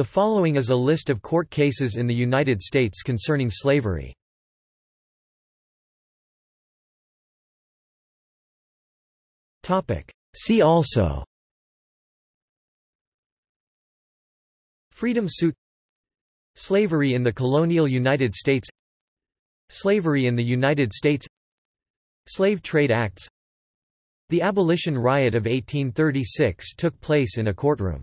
The following is a list of court cases in the United States concerning slavery. See also. Freedom suit. Slavery in the colonial United States. Slavery in the United States. Slave Trade Acts. The Abolition Riot of 1836 took place in a courtroom.